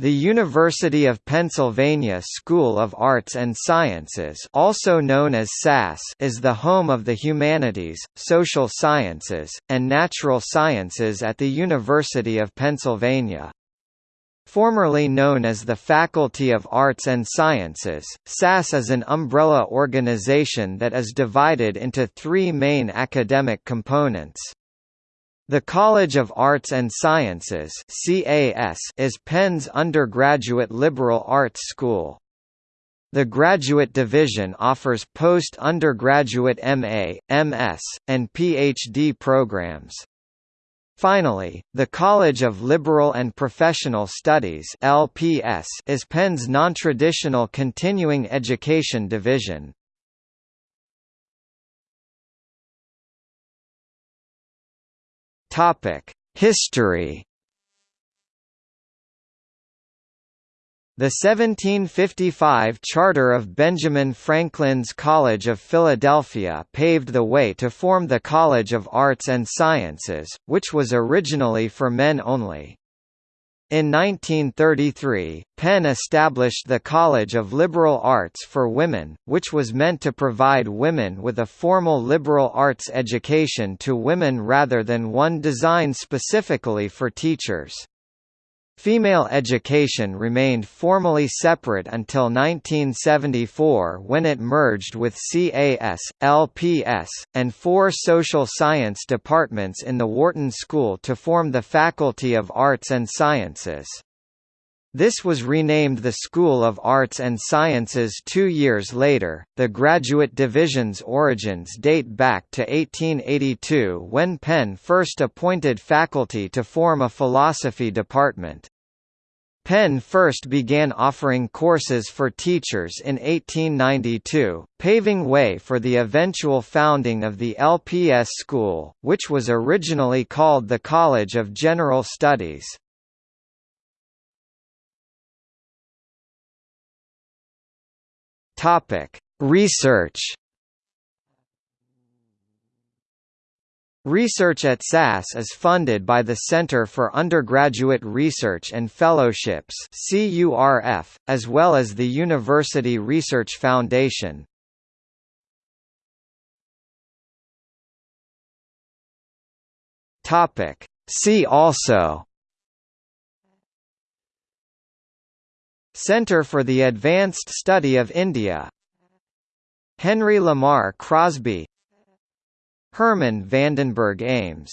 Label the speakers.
Speaker 1: The University of Pennsylvania School of Arts and Sciences also known as SAS is the home of the humanities, social sciences, and natural sciences at the University of Pennsylvania. Formerly known as the Faculty of Arts and Sciences, SAS is an umbrella organization that is divided into three main academic components. The College of Arts and Sciences is Penn's undergraduate liberal arts school. The Graduate Division offers post-undergraduate MA, MS, and PhD programs. Finally, the College of Liberal and Professional Studies LPS is Penn's non-traditional continuing education division. Topic: History. The 1755 charter of Benjamin Franklin's College of Philadelphia paved the way to form the College of Arts and Sciences, which was originally for men only. In 1933, Penn established the College of Liberal Arts for Women, which was meant to provide women with a formal liberal arts education to women rather than one designed specifically for teachers. Female education remained formally separate until 1974 when it merged with CAS, LPS, and four social science departments in the Wharton School to form the Faculty of Arts and Sciences. This was renamed the School of Arts and Sciences two years later. The graduate division's origins date back to 1882 when Penn first appointed faculty to form a philosophy department. Penn first began offering courses for teachers in 1892, paving way for the eventual founding of the LPS school, which was originally called the College of General Studies. Topic: Research. Research at SAS is funded by the Center for Undergraduate Research and Fellowships (CURF), as well as the University Research Foundation. Topic: See also Center for the Advanced Study of India. Henry Lamar Crosby. Herman Vandenberg Ames